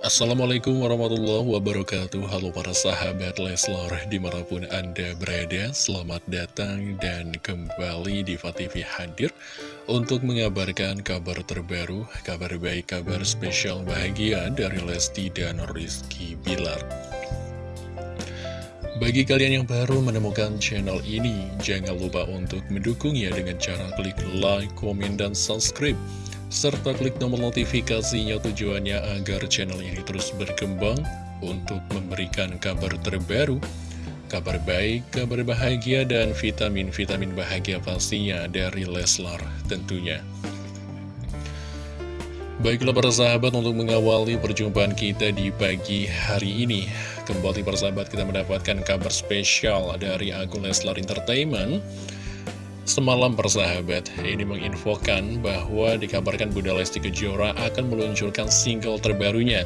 Assalamualaikum warahmatullahi wabarakatuh. Halo para sahabat Leslar Di mana pun anda berada Selamat datang dan kembali di TV hadir Untuk mengabarkan kabar terbaru Kabar baik, kabar spesial bahagia Dari Lesti dan Rizky Bilar. Bagi kalian yang baru menemukan channel ini, jangan lupa untuk mendukungnya dengan cara klik like, komen, dan subscribe serta klik tombol notifikasinya tujuannya agar channel ini terus berkembang untuk memberikan kabar terbaru, kabar baik, kabar bahagia, dan vitamin-vitamin bahagia pastinya dari Leslar tentunya. Baiklah para sahabat untuk mengawali perjumpaan kita di pagi hari ini Kembali para sahabat kita mendapatkan kabar spesial dari akun Leslar Entertainment Semalam persahabat, ini menginfokan bahwa dikabarkan Bunda Lesti Kejora akan meluncurkan single terbarunya.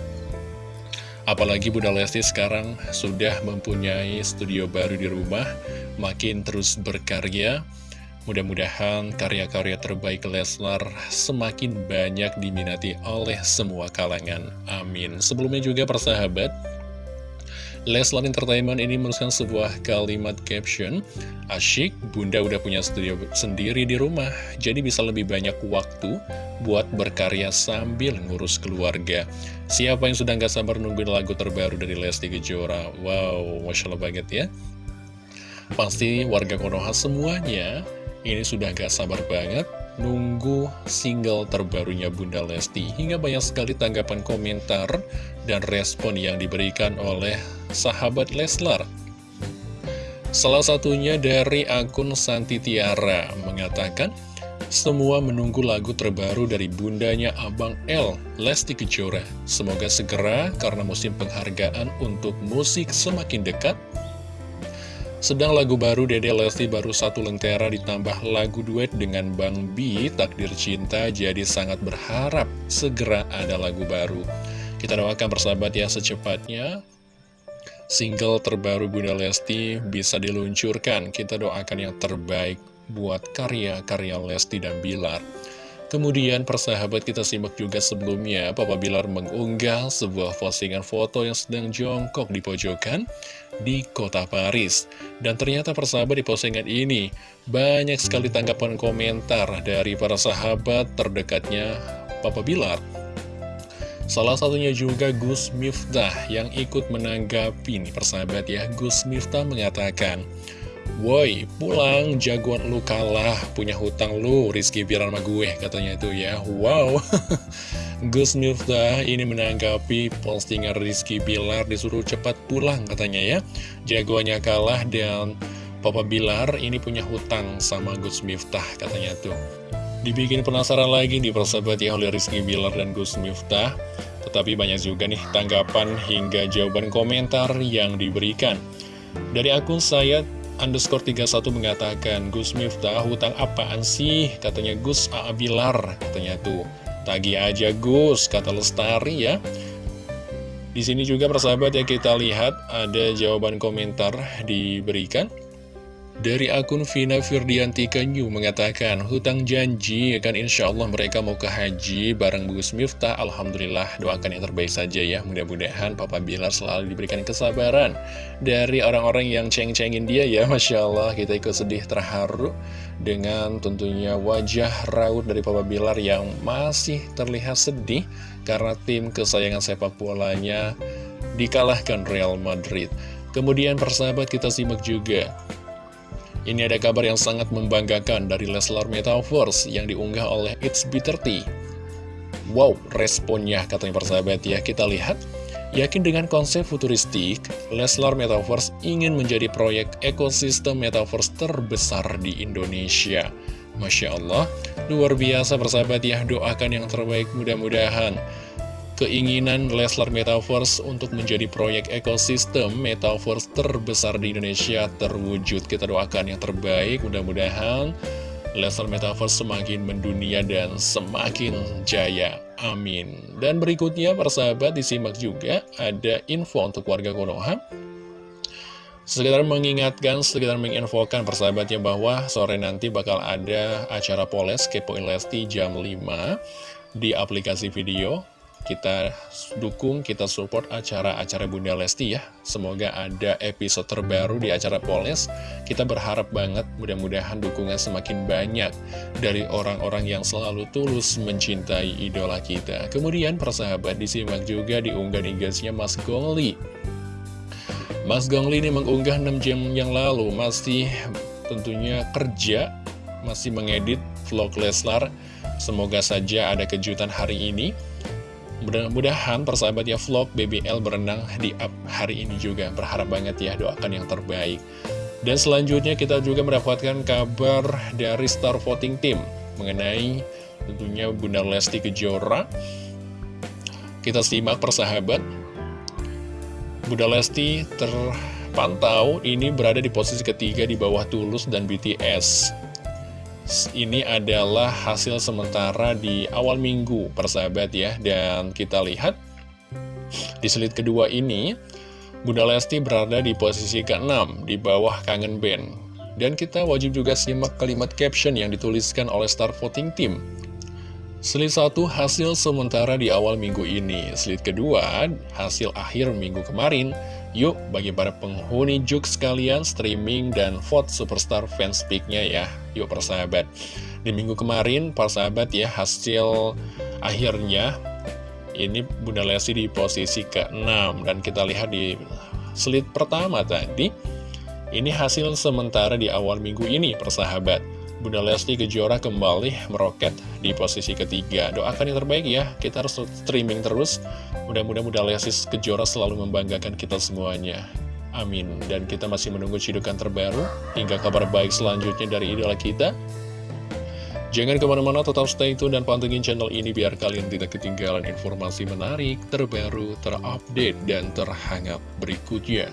Apalagi Bunda Lesti sekarang sudah mempunyai studio baru di rumah, makin terus berkarya. Mudah-mudahan karya-karya terbaik Leslar semakin banyak diminati oleh semua kalangan. Amin. Sebelumnya juga persahabat, Leslar Entertainment ini menuliskan sebuah kalimat caption Asyik, bunda udah punya studio sendiri di rumah Jadi bisa lebih banyak waktu buat berkarya sambil ngurus keluarga. Siapa yang sudah gak sabar nungguin lagu terbaru dari Lesti Kejora? Wow, Masya Allah banget ya. Pasti warga Konoha semuanya ini sudah gak sabar banget nunggu single terbarunya Bunda Lesti Hingga banyak sekali tanggapan komentar dan respon yang diberikan oleh sahabat Leslar Salah satunya dari akun Santi Tiara mengatakan semua menunggu lagu terbaru dari bundanya Abang L, Lesti Kejora. Semoga segera karena musim penghargaan untuk musik semakin dekat sedang lagu baru Dede Lesti baru satu lentera ditambah lagu duet dengan Bang B, Takdir Cinta, jadi sangat berharap segera ada lagu baru. Kita doakan persahabat ya secepatnya single terbaru Bunda Lesti bisa diluncurkan. Kita doakan yang terbaik buat karya-karya Lesti dan Bilar. Kemudian persahabat kita simak juga sebelumnya Papa Bilar mengunggah sebuah postingan foto yang sedang jongkok di pojokan di kota Paris. Dan ternyata persahabat di postingan ini banyak sekali tanggapan komentar dari para sahabat terdekatnya Papa Bilar. Salah satunya juga Gus Miftah yang ikut menanggapi nih persahabat ya. Gus Miftah mengatakan Woi, pulang, jagoan lu kalah, punya hutang lu, Rizky biar sama gue, katanya itu ya. Wow, Gus Miftah ini menanggapi postingan Rizky Bilar disuruh cepat pulang katanya ya. Jagoannya kalah dan Papa Bilar ini punya hutang sama Gus Miftah katanya tuh. Dibikin penasaran lagi di persahabat ya oleh Rizky Bilar dan Gus Miftah. Tetapi banyak juga nih tanggapan hingga jawaban komentar yang diberikan. Dari akun saya underscore 31 mengatakan Gus Miftah hutang apaan sih? Katanya Gus A. Katanya tuh. Tagi aja Gus kata Lestari ya. Di sini juga persahabat ya kita lihat ada jawaban komentar diberikan dari akun Vina Firdianti Kanyu mengatakan, hutang janji kan insya Allah mereka mau ke haji bareng Gus Miftah. Alhamdulillah doakan yang terbaik saja ya. Mudah-mudahan Papa Bilar selalu diberikan kesabaran dari orang-orang yang ceng-cengin dia ya. Masya Allah kita ikut sedih terharu dengan tentunya wajah raut dari Papa Bilar yang masih terlihat sedih karena tim kesayangan sepak bolanya dikalahkan Real Madrid. Kemudian persahabat kita simak juga ini ada kabar yang sangat membanggakan dari Leslar Metaverse yang diunggah oleh It's B30. Wow, responnya katanya persahabat ya. Kita lihat, yakin dengan konsep futuristik, Leslar Metaverse ingin menjadi proyek ekosistem Metaverse terbesar di Indonesia. Masya Allah, luar biasa persahabat ya, doakan yang terbaik mudah-mudahan keinginan Leslar Metaverse untuk menjadi proyek ekosistem Metaverse terbesar di Indonesia terwujud. Kita doakan yang terbaik, mudah-mudahan Leslar Metaverse semakin mendunia dan semakin jaya. Amin. Dan berikutnya, persahabat, disimak juga ada info untuk warga Konoha. Sekedar mengingatkan, sekedar menginfokan persahabatnya bahwa sore nanti bakal ada acara Poles Kepoin Lesti jam 5 di aplikasi video kita dukung, kita support acara-acara Bunda Lesti ya. Semoga ada episode terbaru di acara Poles. Kita berharap banget mudah-mudahan dukungan semakin banyak dari orang-orang yang selalu tulus mencintai idola kita. Kemudian persahabat disimak juga di unggahan igasnya Mas Gongli. Mas Gongli ini mengunggah 6 jam yang lalu, masih tentunya kerja, masih mengedit vlog Leslar. Semoga saja ada kejutan hari ini. Mudah-mudahan persahabat ya vlog BBL berenang di up hari ini juga. Berharap banget ya doakan yang terbaik. Dan selanjutnya kita juga mendapatkan kabar dari Star Voting Team Mengenai tentunya Bunda Lesti Kejora. Kita simak persahabat. Bunda Lesti terpantau ini berada di posisi ketiga di bawah Tulus dan BTS ini adalah hasil sementara di awal minggu persahabat ya. Dan kita lihat di slide kedua ini Bunda Lesti berada di posisi ke-6 di bawah kangen band Dan kita wajib juga simak kalimat caption yang dituliskan oleh Star Voting Team Slide satu hasil sementara di awal minggu ini Slide kedua hasil akhir minggu kemarin Yuk, bagi para penghuni Juk sekalian, streaming dan vote Superstar Fanspeak-nya ya. Yuk, persahabat. Di minggu kemarin, persahabat ya, hasil akhirnya, ini Bunda Lesti di posisi ke-6. Dan kita lihat di slide pertama tadi, ini hasil sementara di awal minggu ini, persahabat. Bunda Lesti Kejora kembali meroket di posisi ketiga. Doakan yang terbaik ya, kita harus streaming terus. Mudah-mudahan Bunda Lesti Kejora selalu membanggakan kita semuanya. Amin. Dan kita masih menunggu cidukan terbaru hingga kabar baik selanjutnya dari idola kita. Jangan ke mana-mana, tetap stay tune dan pantengin channel ini biar kalian tidak ketinggalan informasi menarik, terbaru, terupdate, dan terhangat berikutnya.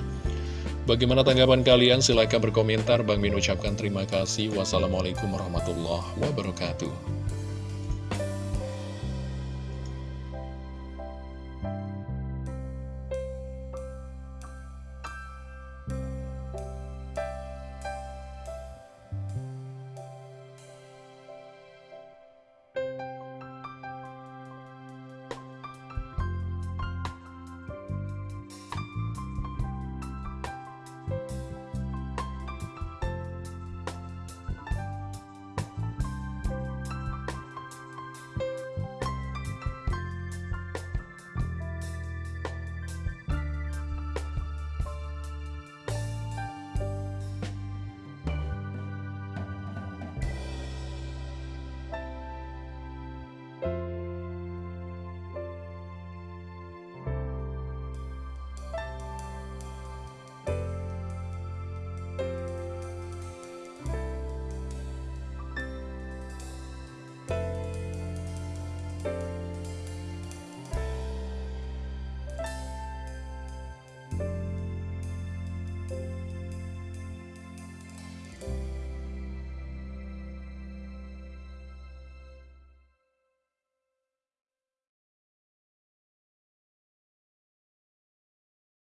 Bagaimana tanggapan kalian? Silahkan berkomentar. Bang Min ucapkan terima kasih. Wassalamualaikum warahmatullahi wabarakatuh.